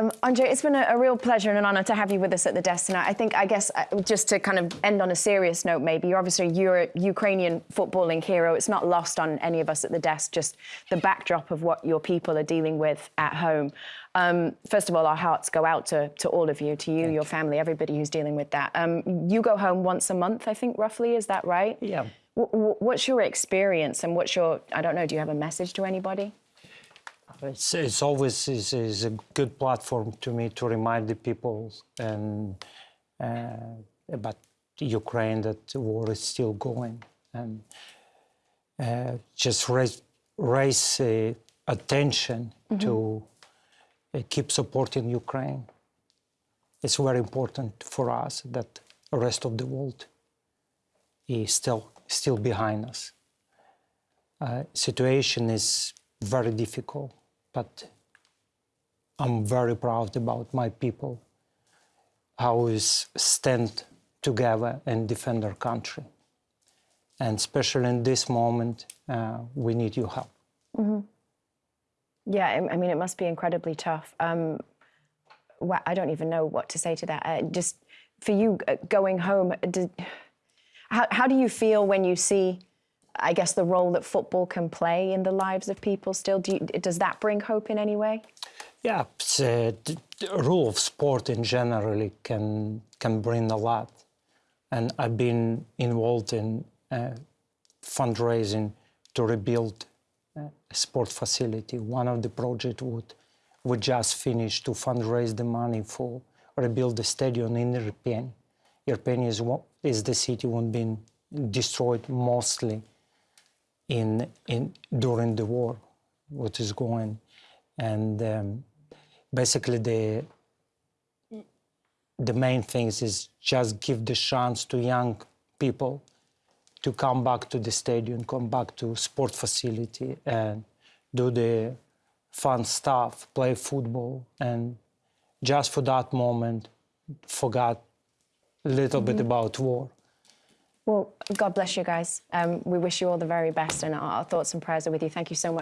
Um, Andre, it's been a, a, real pleasure and an honour to have you with us at the desk tonight. I think, I guess, uh, just to kind of end on a serious note, maybe you're obviously you're a Ukrainian footballing hero. It's not lost on any of us at the desk. Just the backdrop of what your people are dealing with at home. Um, first of all, our hearts go out to, to all of you, to you, Thank your family, everybody who's dealing with that. Um, you go home once a month, I think, roughly. Is that right? Yeah. W what's your experience, and what's your? I don't know. Do you have a message to anybody? It's, it's always is, is a good platform to me to remind the people and uh, about Ukraine that the war is still going and uh, just raise, raise uh, attention mm -hmm. to uh, keep supporting Ukraine. It's very important for us that the rest of the world is still still behind us. Uh, situation is very difficult but I'm very proud about my people, how we stand together and defend our country. And especially in this moment, uh, we need your help. Mm -hmm. Yeah, I mean, it must be incredibly tough. Um, well, I don't even know what to say to that. Uh, just for you uh, going home, did, how, how do you feel when you see I guess, the role that football can play in the lives of people still? Do you, does that bring hope in any way? Yeah, uh, the role of sport in generally can can bring a lot, and I've been involved in uh, fundraising to rebuild uh, a sport facility. One of the projects would we just finished to fundraise the money for rebuild the stadium in Irpin. Irpin is, is the city one been destroyed mostly in, in during the war, what is going. And um, basically the, the main things is just give the chance to young people to come back to the stadium, come back to sport facility and do the fun stuff, play football, and just for that moment, forgot a little mm -hmm. bit mm-hmm. about war. Well, God bless you guys. Um, we wish you all the very best, and our thoughts and prayers are with you. Thank you so much.